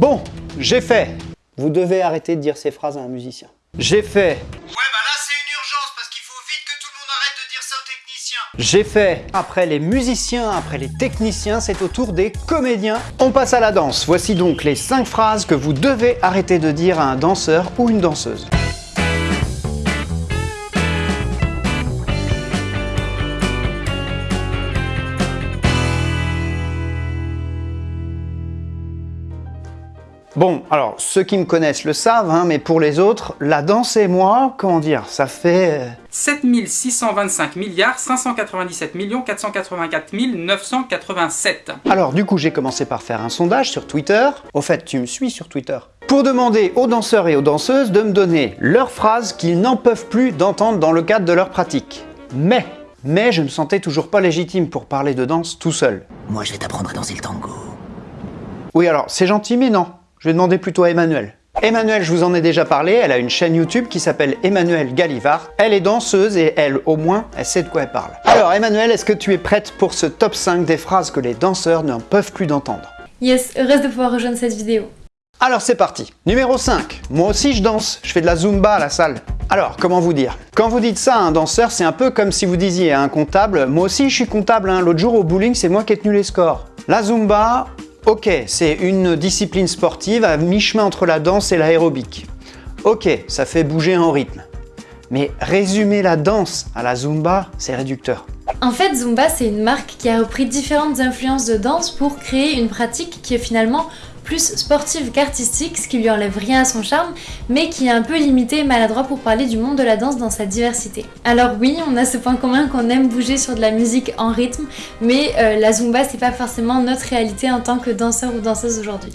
Bon, j'ai fait. Vous devez arrêter de dire ces phrases à un musicien. J'ai fait. Ouais bah là c'est une urgence parce qu'il faut vite que tout le monde arrête de dire ça aux techniciens. J'ai fait. Après les musiciens, après les techniciens, c'est au tour des comédiens. On passe à la danse. Voici donc les 5 phrases que vous devez arrêter de dire à un danseur ou une danseuse. Bon, alors, ceux qui me connaissent le savent, hein, mais pour les autres, la danse et moi, comment dire, ça fait... 7625 milliards 597 millions 484 987. Alors du coup j'ai commencé par faire un sondage sur Twitter. Au fait tu me suis sur Twitter. Pour demander aux danseurs et aux danseuses de me donner leurs phrases qu'ils n'en peuvent plus d'entendre dans le cadre de leur pratique. Mais, mais je me sentais toujours pas légitime pour parler de danse tout seul. Moi je vais t'apprendre à danser le tango. Oui alors c'est gentil mais non. Je vais demander plutôt à Emmanuel. Emmanuel, je vous en ai déjà parlé, elle a une chaîne YouTube qui s'appelle Emmanuel Galivard. Elle est danseuse et elle, au moins, elle sait de quoi elle parle. Alors Emmanuel, est-ce que tu es prête pour ce top 5 des phrases que les danseurs n'en peuvent plus d'entendre? Yes, heureuse de pouvoir rejoindre cette vidéo. Alors c'est parti Numéro 5. Moi aussi je danse, je fais de la Zumba à la salle. Alors, comment vous dire? Quand vous dites ça à un danseur, c'est un peu comme si vous disiez à un comptable « Moi aussi je suis comptable, hein. l'autre jour au bowling c'est moi qui ai tenu les scores ». La Zumba, Ok, c'est une discipline sportive à mi-chemin entre la danse et l'aérobic. Ok, ça fait bouger en rythme. Mais résumer la danse à la Zumba, c'est réducteur. En fait, Zumba, c'est une marque qui a repris différentes influences de danse pour créer une pratique qui est finalement plus sportive qu'artistique, ce qui lui enlève rien à son charme, mais qui est un peu limité et maladroit pour parler du monde de la danse dans sa diversité. Alors oui, on a ce point commun qu'on aime bouger sur de la musique en rythme, mais euh, la Zumba c'est pas forcément notre réalité en tant que danseur ou danseuse aujourd'hui.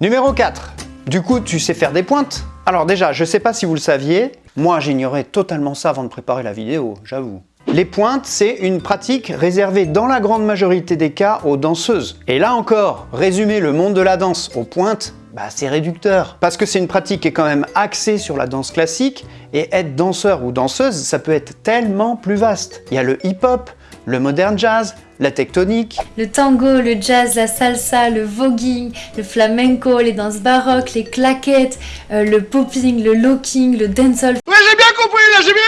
Numéro 4. Du coup, tu sais faire des pointes? Alors déjà, je sais pas si vous le saviez, moi j'ignorais totalement ça avant de préparer la vidéo, j'avoue. Les pointes, c'est une pratique réservée dans la grande majorité des cas aux danseuses. Et là encore, résumer le monde de la danse aux pointes, bah c'est réducteur. Parce que c'est une pratique qui est quand même axée sur la danse classique, et être danseur ou danseuse, ça peut être tellement plus vaste. Il y a le hip-hop, le modern jazz, la tectonique. Le tango, le jazz, la salsa, le voguing, le flamenco, les danses baroques, les claquettes, euh, le popping, le locking, le dancehall. J'ai bien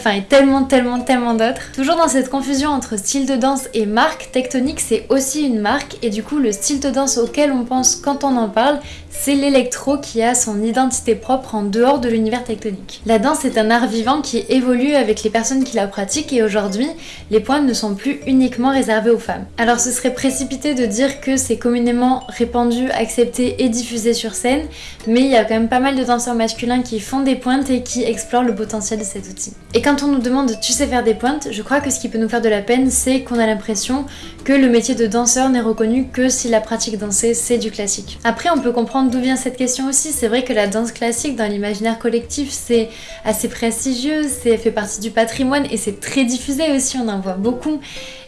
Enfin et tellement tellement tellement d'autres. Toujours dans cette confusion entre style de danse et marque, Tectonique c'est aussi une marque et du coup le style de danse auquel on pense quand on en parle, c'est l'électro qui a son identité propre en dehors de l'univers tectonique. La danse est un art vivant qui évolue avec les personnes qui la pratiquent et aujourd'hui, les pointes ne sont plus uniquement réservées aux femmes. Alors ce serait précipité de dire que c'est communément répandu, accepté et diffusé sur scène, mais il y a quand même pas mal de danseurs masculins qui font des pointes et qui explorent le potentiel de cet outil. Et quand on nous demande « tu sais faire des pointes ?», je crois que ce qui peut nous faire de la peine, c'est qu'on a l'impression que le métier de danseur n'est reconnu que si la pratique dansée c'est du classique. Après on peut comprendre d'où vient cette question aussi, c'est vrai que la danse classique dans l'imaginaire collectif c'est assez prestigieux, c'est fait partie du patrimoine et c'est très diffusé aussi, on en voit beaucoup.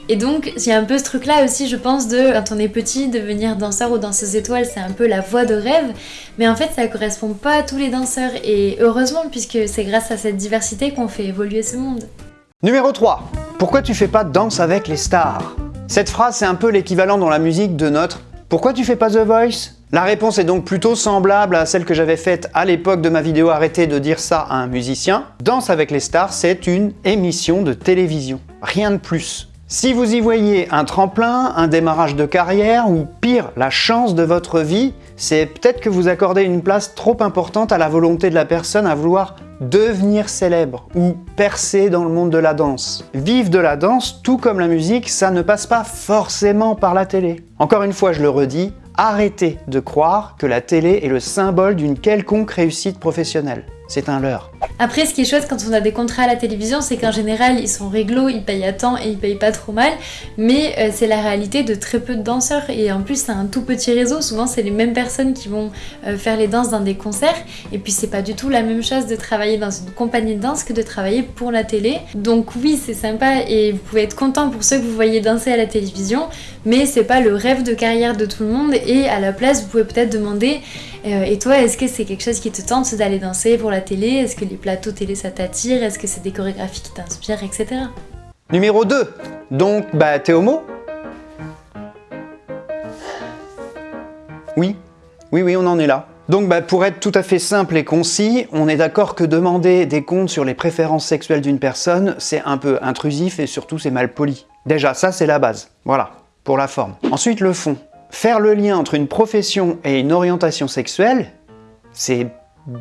Et donc, il y a un peu ce truc là aussi, je pense, de quand on est petit, devenir danseur ou danseuse étoile, c'est un peu la voie de rêve. Mais en fait, ça correspond pas à tous les danseurs. Et heureusement, puisque c'est grâce à cette diversité qu'on fait évoluer ce monde. Numéro 3. Pourquoi tu fais pas de danse avec les stars? Cette phrase, c'est un peu l'équivalent dans la musique de notre « Pourquoi tu fais pas The Voice ?» La réponse est donc plutôt semblable à celle que j'avais faite à l'époque de ma vidéo Arrêtez de dire ça à un musicien. Danse avec les stars, c'est une émission de télévision. Rien de plus. Si vous y voyez un tremplin, un démarrage de carrière ou pire, la chance de votre vie, c'est peut-être que vous accordez une place trop importante à la volonté de la personne à vouloir devenir célèbre ou percer dans le monde de la danse. Vivre de la danse, tout comme la musique, ça ne passe pas forcément par la télé. Encore une fois, je le redis, arrêtez de croire que la télé est le symbole d'une quelconque réussite professionnelle. C'est un leurre. Après, ce qui est chouette quand on a des contrats à la télévision, c'est qu'en général, ils sont réglo, ils payent à temps et ils payent pas trop mal. Mais euh, c'est la réalité de très peu de danseurs. Et en plus, c'est un tout petit réseau. Souvent, c'est les mêmes personnes qui vont euh, faire les danses dans des concerts. Et puis, c'est pas du tout la même chose de travailler dans une compagnie de danse que de travailler pour la télé. Donc oui, c'est sympa et vous pouvez être content pour ceux que vous voyez danser à la télévision. Mais c'est pas le rêve de carrière de tout le monde. Et à la place, vous pouvez peut-être demander et toi, est-ce que c'est quelque chose qui te tente d'aller danser pour la télé? Est-ce que les plateaux télé ça t'attire? Est-ce que c'est des chorégraphies qui t'inspirent, etc. Numéro 2. Donc, bah, t'es homo? Oui, Oui, oui, on en est là. Donc bah, pour être tout à fait simple et concis, on est d'accord que demander des comptes sur les préférences sexuelles d'une personne, c'est un peu intrusif et surtout c'est mal poli. Déjà, ça c'est la base. Voilà, pour la forme. Ensuite, le fond. Faire le lien entre une profession et une orientation sexuelle, c'est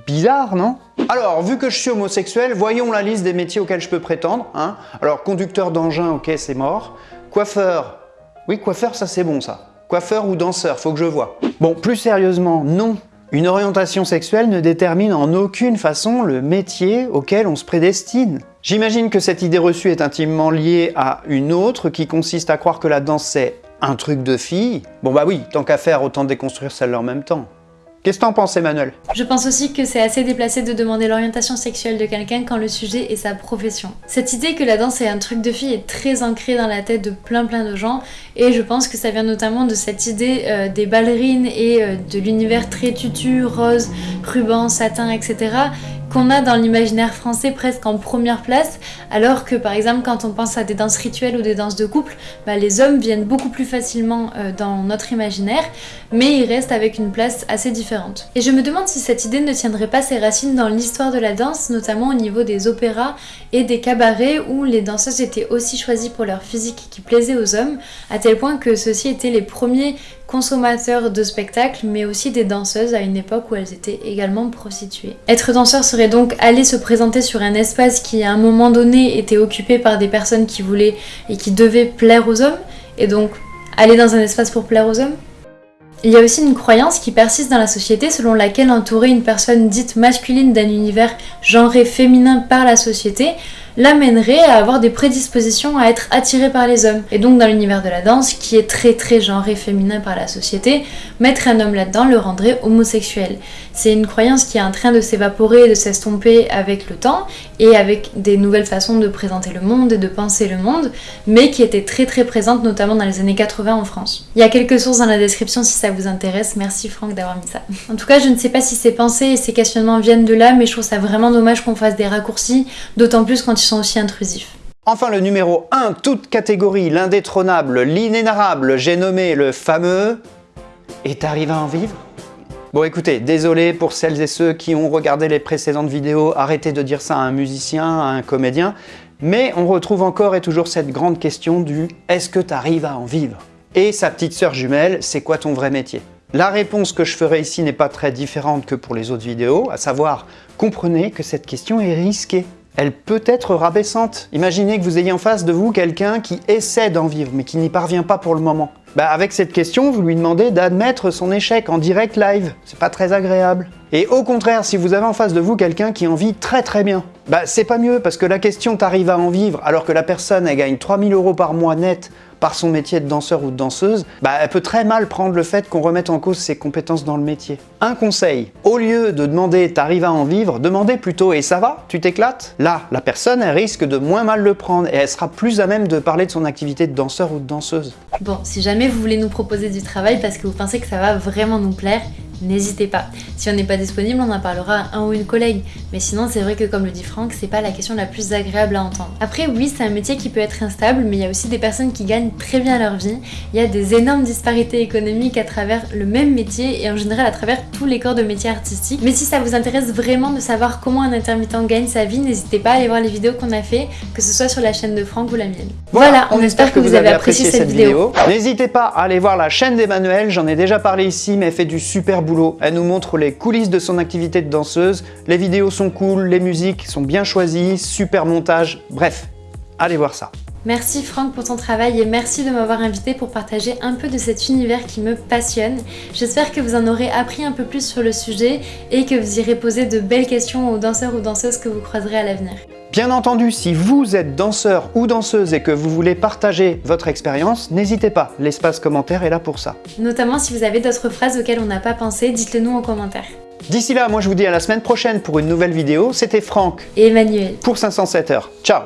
bizarre, non? Alors, vu que je suis homosexuel, voyons la liste des métiers auxquels je peux prétendre. Hein. Alors, conducteur d'engin, ok, c'est mort. Coiffeur, oui, coiffeur, ça c'est bon ça. Coiffeur ou danseur, faut que je vois. Bon, plus sérieusement, non, une orientation sexuelle ne détermine en aucune façon le métier auquel on se prédestine. J'imagine que cette idée reçue est intimement liée à une autre qui consiste à croire que la danse c'est un truc de fille. Bon bah oui, tant qu'à faire, autant déconstruire celle-là en même temps. Qu'est-ce que t'en penses Emmanuel? Je pense aussi que c'est assez déplacé de demander l'orientation sexuelle de quelqu'un quand le sujet est sa profession. Cette idée que la danse est un truc de fille est très ancrée dans la tête de plein plein de gens et je pense que ça vient notamment de cette idée euh, des ballerines et euh, de l'univers très tutu, rose, ruban, satin, etc qu'on a dans l'imaginaire français presque en première place, alors que par exemple quand on pense à des danses rituelles ou des danses de couple, bah, les hommes viennent beaucoup plus facilement euh, dans notre imaginaire, mais ils restent avec une place assez différente. Et je me demande si cette idée ne tiendrait pas ses racines dans l'histoire de la danse, notamment au niveau des opéras et des cabarets où les danseuses étaient aussi choisies pour leur physique qui plaisait aux hommes, à tel point que ceux-ci étaient les premiers consommateurs de spectacles, mais aussi des danseuses à une époque où elles étaient également prostituées. Être danseur serait donc aller se présenter sur un espace qui à un moment donné était occupé par des personnes qui voulaient et qui devaient plaire aux hommes, et donc aller dans un espace pour plaire aux hommes il y a aussi une croyance qui persiste dans la société selon laquelle entourer une personne dite masculine d'un univers genré féminin par la société l'amènerait à avoir des prédispositions à être attiré par les hommes. Et donc dans l'univers de la danse, qui est très très genré féminin par la société, mettre un homme là-dedans le rendrait homosexuel. C'est une croyance qui est en train de s'évaporer et de s'estomper avec le temps et avec des nouvelles façons de présenter le monde et de penser le monde, mais qui était très très présente notamment dans les années 80 en France. Il y a quelques sources dans la description si ça vous intéresse, merci Franck d'avoir mis ça. En tout cas, je ne sais pas si ces pensées et ces questionnements viennent de là, mais je trouve ça vraiment dommage qu'on fasse des raccourcis, d'autant plus quand ils aussi intrusifs. Enfin le numéro 1, toute catégorie, l'indétrônable, l'inénarrable, j'ai nommé le fameux... Et t'arrives à en vivre? Bon écoutez, désolé pour celles et ceux qui ont regardé les précédentes vidéos, arrêtez de dire ça à un musicien, à un comédien, mais on retrouve encore et toujours cette grande question du « est-ce que tu arrives à en vivre ?» Et sa petite sœur jumelle, c'est quoi ton vrai métier? La réponse que je ferai ici n'est pas très différente que pour les autres vidéos, à savoir, comprenez que cette question est risquée elle peut être rabaissante. Imaginez que vous ayez en face de vous quelqu'un qui essaie d'en vivre, mais qui n'y parvient pas pour le moment. Bah avec cette question, vous lui demandez d'admettre son échec en direct live. C'est pas très agréable. Et au contraire, si vous avez en face de vous quelqu'un qui en vit très très bien, bah c'est pas mieux parce que la question t'arrive à en vivre alors que la personne elle gagne 3000 euros par mois net par son métier de danseur ou de danseuse, bah elle peut très mal prendre le fait qu'on remette en cause ses compétences dans le métier. Un conseil, au lieu de demander « t'arrives à en vivre », demandez plutôt « et ça va Tu t'éclates ?» Là, la personne elle risque de moins mal le prendre et elle sera plus à même de parler de son activité de danseur ou de danseuse. Bon, si jamais vous voulez nous proposer du travail parce que vous pensez que ça va vraiment nous plaire, n'hésitez pas. Si on n'est pas disponible, on en parlera à un ou une collègue. Mais sinon, c'est vrai que comme le dit Franck, c'est pas la question la plus agréable à entendre. Après, oui, c'est un métier qui peut être instable, mais il y a aussi des personnes qui gagnent très bien leur vie. Il y a des énormes disparités économiques à travers le même métier et en général à travers tous les corps de métiers artistiques. Mais si ça vous intéresse vraiment de savoir comment un intermittent gagne sa vie, n'hésitez pas à aller voir les vidéos qu'on a fait, que ce soit sur la chaîne de Franck ou la mienne. Voilà, on, espère que, vous avez apprécié, cette, vidéo. N'hésitez pas à aller voir la chaîne d'Emmanuel, j'en ai déjà parlé ici, mais elle fait du super elle nous montre les coulisses de son activité de danseuse. Les vidéos sont cool, les musiques sont bien choisies, super montage, bref, allez voir ça. Merci Franck pour ton travail et merci de m'avoir invité pour partager un peu de cet univers qui me passionne. J'espère que vous en aurez appris un peu plus sur le sujet et que vous irez poser de belles questions aux danseurs ou danseuses que vous croiserez à l'avenir. Bien entendu, si vous êtes danseur ou danseuse et que vous voulez partager votre expérience, n'hésitez pas, l'espace commentaire est là pour ça. Notamment si vous avez d'autres phrases auxquelles on n'a pas pensé, dites-le nous en commentaire. D'ici là, moi je vous dis à la semaine prochaine pour une nouvelle vidéo. C'était Franck et Emmanuel pour 507 heures. Ciao